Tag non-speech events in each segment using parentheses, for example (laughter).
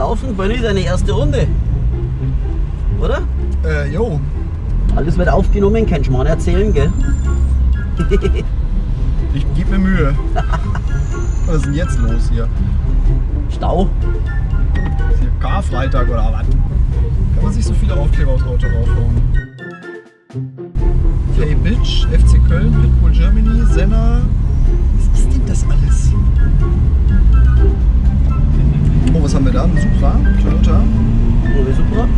laufen? Benni, deine erste Runde. Oder? Äh, jo. Alles wird aufgenommen, kannst du mal erzählen, gell? (laughs) Ich gebe mir Mühe. (laughs) Was ist denn jetzt los hier? Stau. Ist hier Karfreitag oder was? Kann man sich so viele Aufkleber aufs Auto raufhauen? Play Bitch, FC Köln, Pitbull Germany, Senna. Was ist denn das alles? Was haben wir da? Ein Supra, Toyota. Oh, super.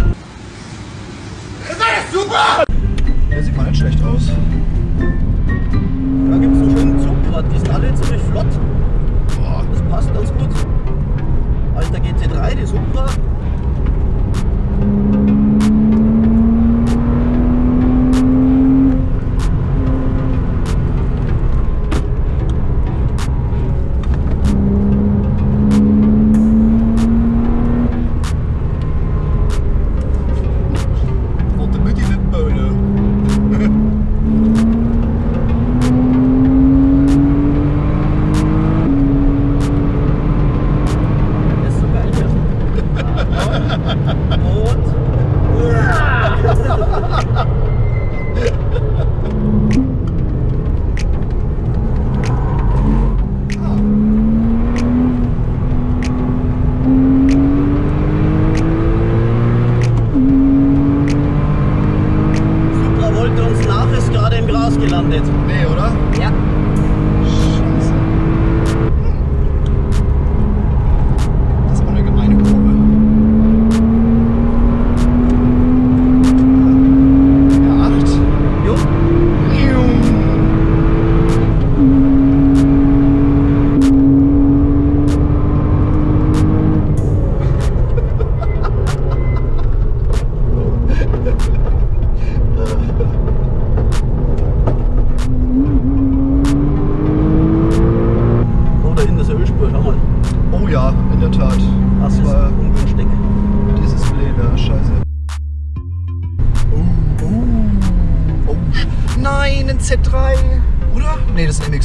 Der sieht mal nicht schlecht aus.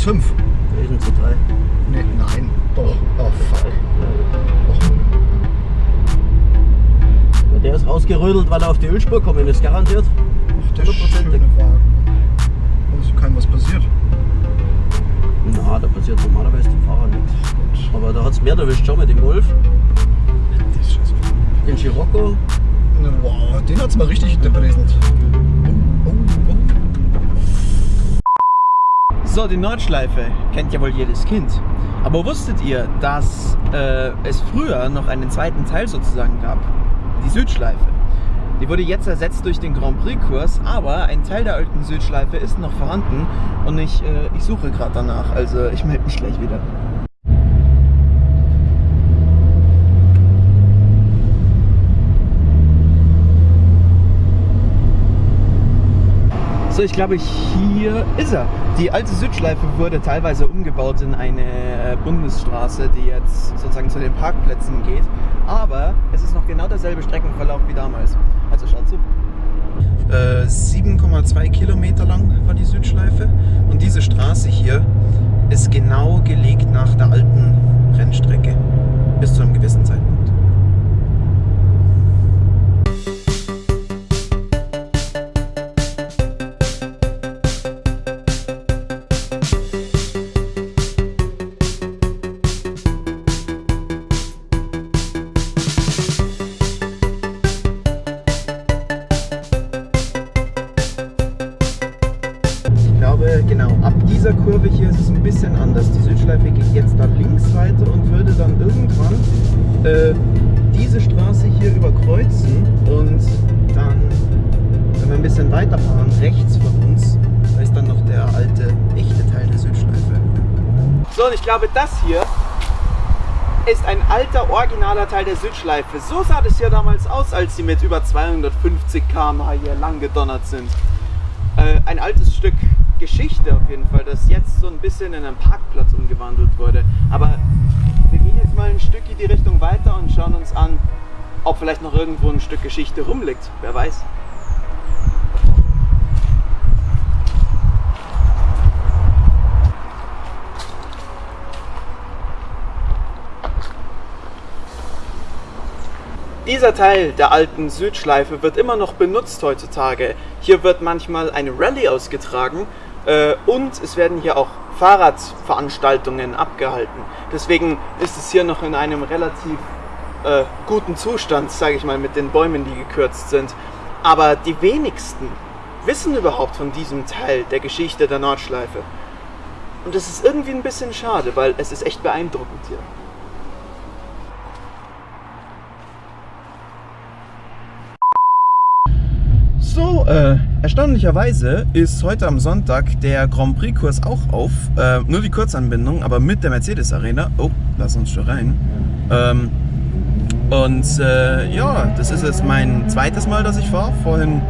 5. Wir sind zu 3. Nee, nein. Doch. Oh, fuck. Ja, der ist rausgerödelt, weil er auf die Ölspur kommen ist, garantiert. Ach, der 100%. schöne Wagen. Ne? Also kann was passiert. Na, da passiert normalerweise dem Fahrer nichts. Aber da hat es mehr erwischt, schon mit dem Golf. Den Scirocco. Wow, den hat es mal richtig hinterpräsent. So, die Nordschleife kennt ja wohl jedes Kind. Aber wusstet ihr, dass äh, es früher noch einen zweiten Teil sozusagen gab? Die Südschleife. Die wurde jetzt ersetzt durch den Grand Prix-Kurs, aber ein Teil der alten Südschleife ist noch vorhanden und ich, äh, ich suche gerade danach. Also ich melde mich gleich wieder. So, ich glaube, hier ist er. Die alte Südschleife wurde teilweise umgebaut in eine äh, Bundesstraße, die jetzt sozusagen zu den Parkplätzen geht. Aber es ist noch genau derselbe Streckenverlauf wie damals. Also schaut zu. Äh, 7,2 Kilometer lang war die Südschleife. Und diese Straße hier ist genau gelegt nach der alten Rennstrecke. Bis zu einem gewissen Zeitpunkt. Und ich glaube, das hier ist ein alter, originaler Teil der Südschleife. So sah das hier damals aus, als sie mit über 250 km/h hier lang gedonnert sind äh, ein altes Stück Geschichte auf jeden Fall, das jetzt so ein bisschen in einen Parkplatz umgewandelt wurde. Aber wir gehen jetzt mal ein Stück in die Richtung weiter und schauen uns an, ob vielleicht noch irgendwo ein Stück Geschichte rumliegt. Wer weiß. Dieser Teil der alten Südschleife wird immer noch benutzt heutzutage. Hier wird manchmal eine Rallye ausgetragen äh, und es werden hier auch Fahrradveranstaltungen abgehalten. Deswegen ist es hier noch in einem relativ äh, guten Zustand, sage ich mal, mit den Bäumen, die gekürzt sind. Aber die wenigsten wissen überhaupt von diesem Teil der Geschichte der Nordschleife. Und das ist irgendwie ein bisschen schade, weil es ist echt beeindruckend hier. So, äh, erstaunlicherweise ist heute am Sonntag der Grand Prix-Kurs auch auf. Äh, nur die Kurzanbindung, aber mit der Mercedes Arena. Oh, lass uns schon rein. Ähm, und äh, ja, das ist jetzt mein zweites Mal, dass ich fahre. Vorhin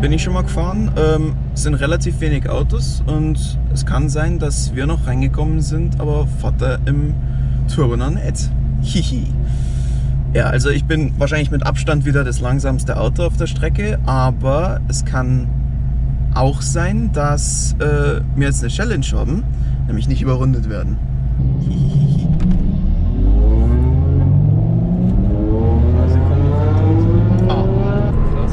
bin ich schon mal gefahren. Ähm, es sind relativ wenig Autos und es kann sein, dass wir noch reingekommen sind, aber Vater im Turbo noch nicht. Hihi. Ja, also ich bin wahrscheinlich mit Abstand wieder das langsamste Auto auf der Strecke, aber es kann auch sein, dass äh, wir jetzt eine Challenge haben, nämlich nicht überrundet werden. Hihihi. Ah, Krass.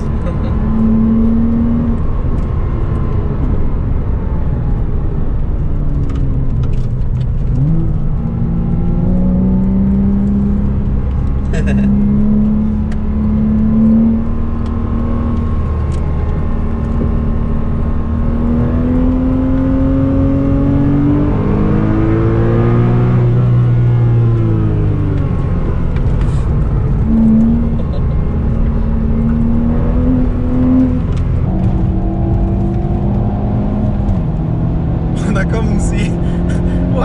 Und da kommen sie. Wow,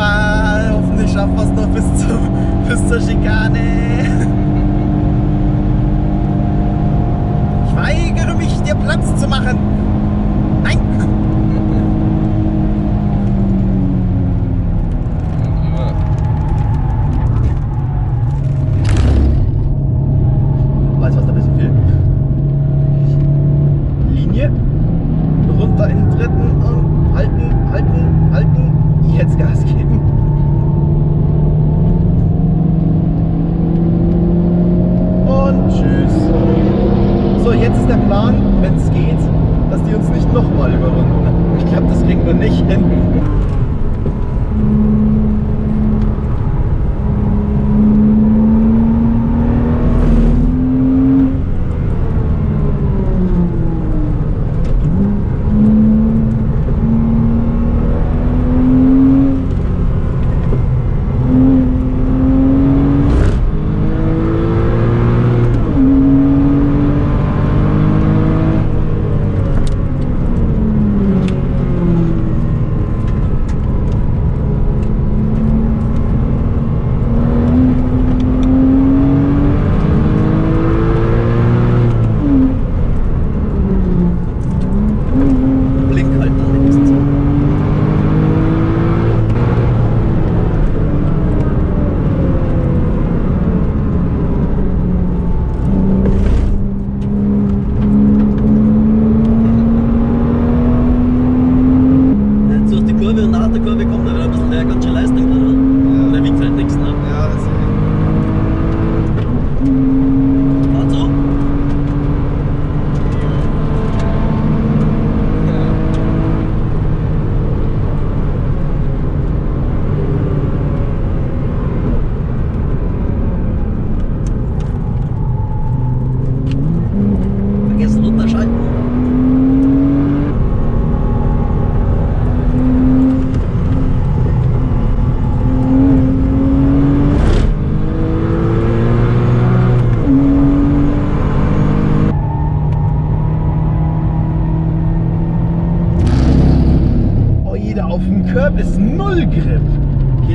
hoffentlich schaffen wir es noch bis, zum, bis zur Schikane. Ich weigere mich, dir Platz zu machen. Nein! Weißt du, was da ein bisschen fehlt? Linie. Runter in den dritten und halten, halten, halten. Jetzt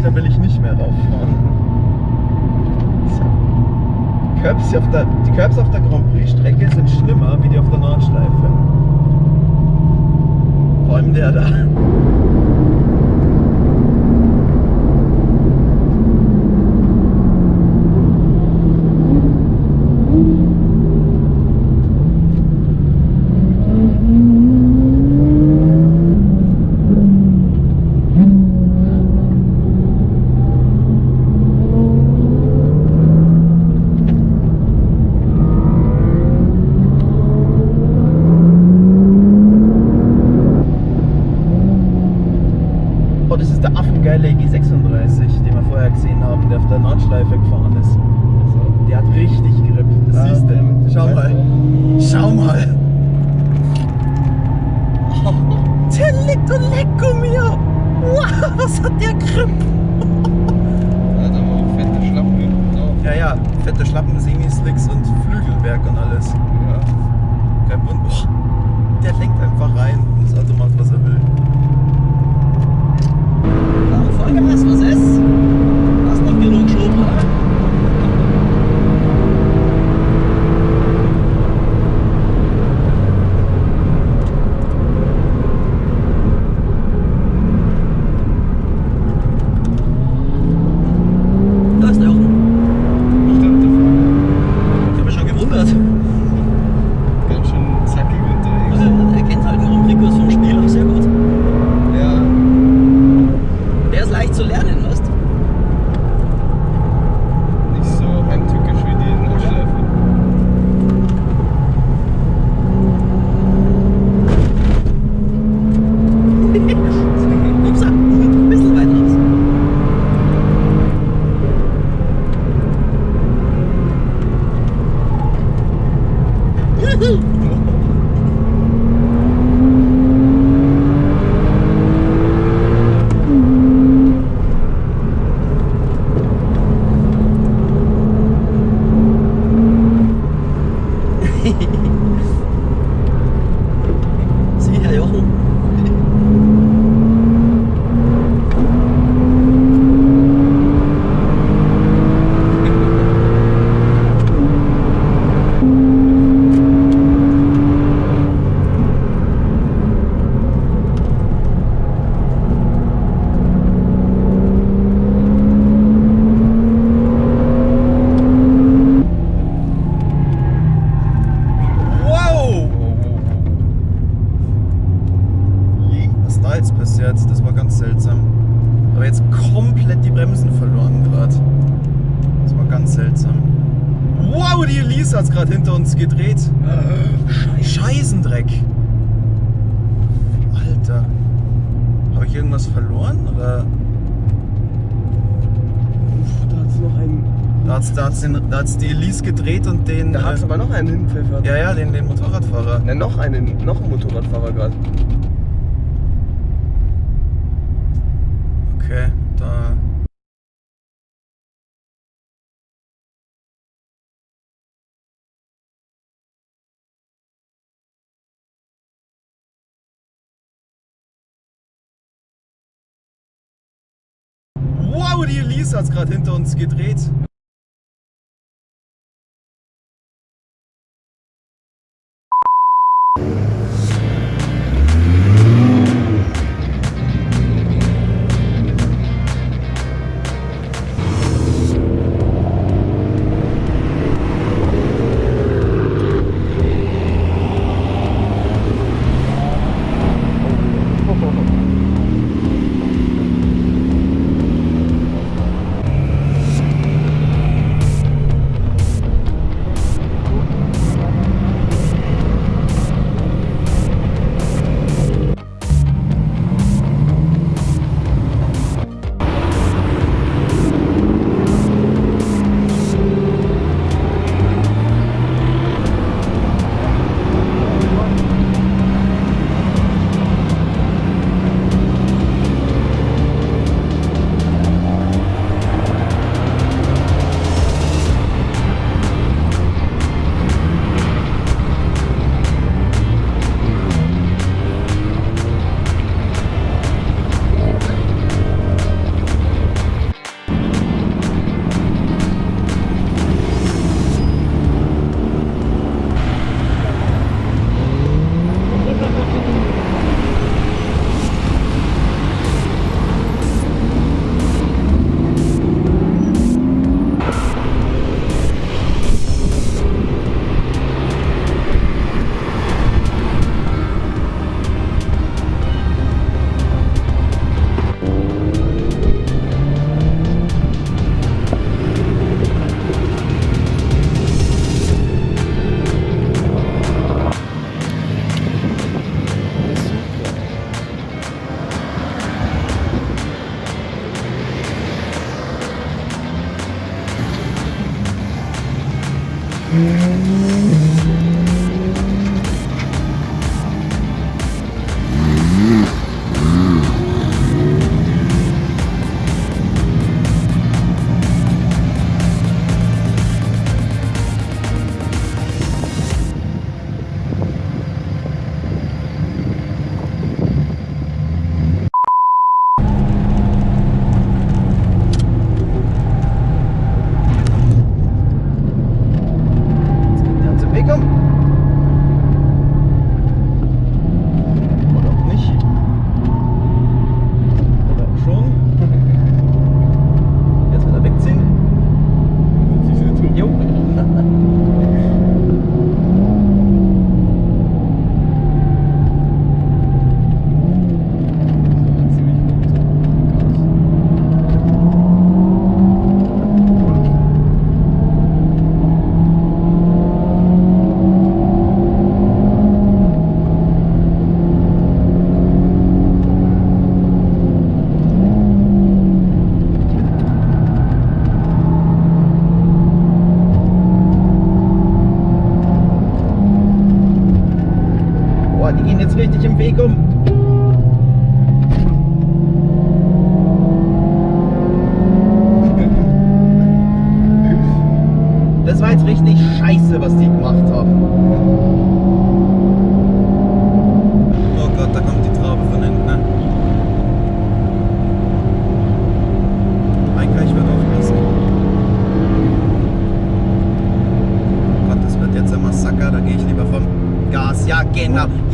Da will ich nicht mehr rauffahren. So. Curbs auf der, die Curbs auf der Grand Prix Strecke sind schlimmer wie die auf der Nordschleife. Vor allem der da. Rallye G36, den wir vorher gesehen haben, der auf der Nordschleife gefahren ist. Also, der hat richtig Grip. Das ah, siehst du. Schau mal. Schau mal. (laughs) Der liegt und leck um mir. Wow, was hat der Grip? Ja, da haben auch fette Schlappen hinten. Ja, ja, fette Schlappen, Semi-Slicks und Flügelwerk und alles. Ja. Kein Wund. Der lenkt einfach rein und das Auto macht, was er will. Look at this! was this? Hat's, da hat's, den, da hat's die Elise gedreht und den. Da hat es äh, aber noch einen hinpfeffert. ja, ja, den, den Motorradfahrer. Na, noch einen, noch einen Motorradfahrer gerade. Okay, da. Wow, die Elise hat gerade hinter uns gedreht. Gehen jetzt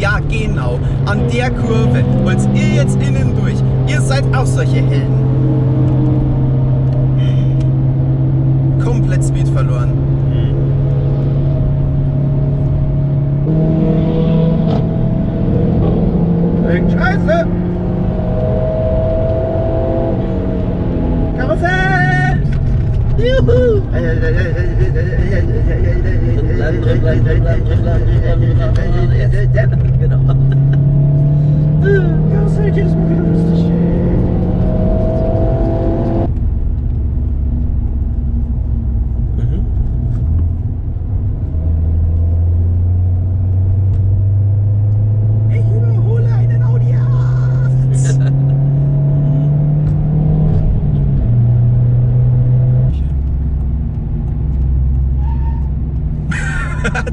ja, genau. An der Kurve wollt ihr jetzt innen durch. Ihr seid auch solche Helden. Komplett Speed verloren. Genau. Karussell, jedes Mal wieder lustig. Mhm. Ich überhole einen Audi A8.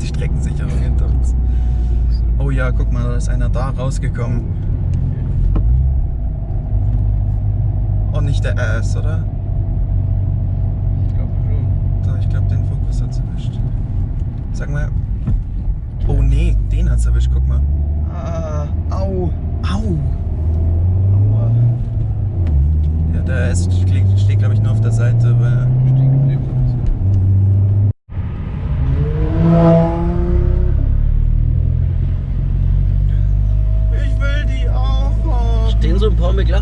Die Streckensicherung hinter uns. Oh ja, guck mal, da ist einer da rausgekommen. Oh, nicht der RS, oder? Ich glaube schon. Da, ich glaube, den Fokus hat's erwischt. Sag mal. Oh nee, den hat's erwischt, guck mal. Ah, au. Au! Aua. Ja, der RS steht, steht glaube ich, nur auf der Seite, weil. Ich